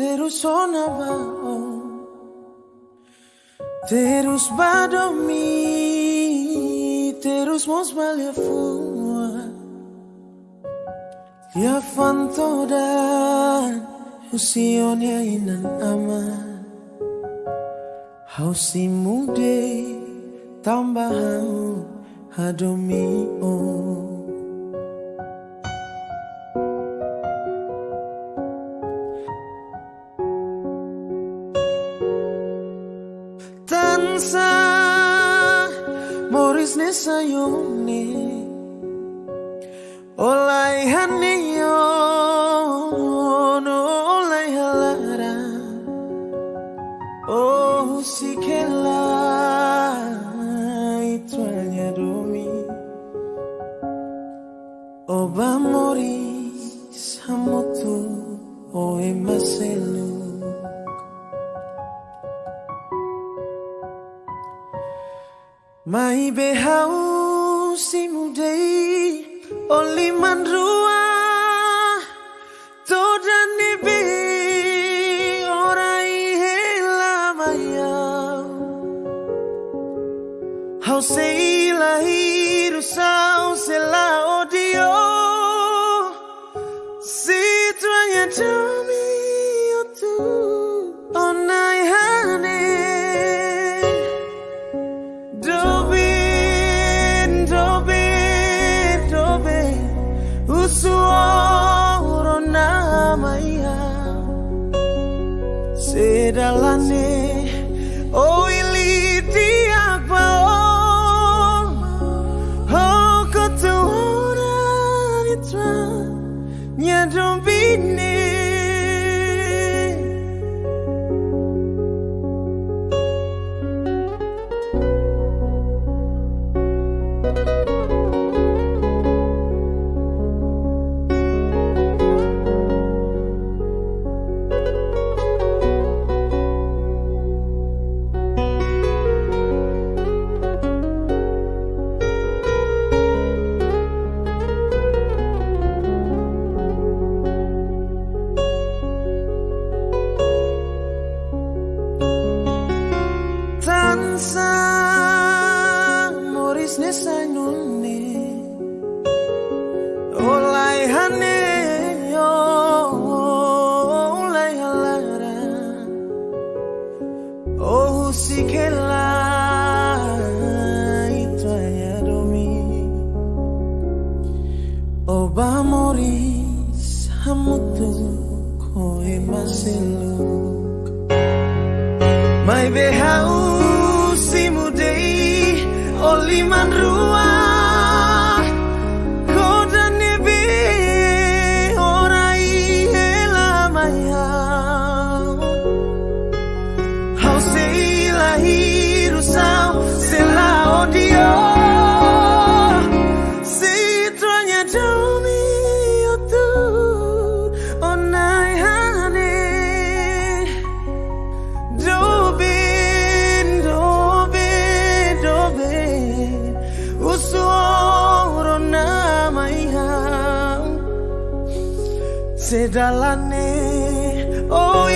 terus onabao Terus badomi. Terus mos balia fua Ya fantodan Usionya inan aman. Hausi mude Tambah hau Hadomi oh Tansa Moris nesayone Olai haniyo Mai behau si mudei Oli mandrua Toda nibi Orai hela maya. Hau sei lahiru sau se la odio. Si tuanya Sedalane Oh Moris nesanune Olai hane Olai halara Oh sikela Oba Moris Hamutu Koe maseluk. Mai behau Sedalane Oh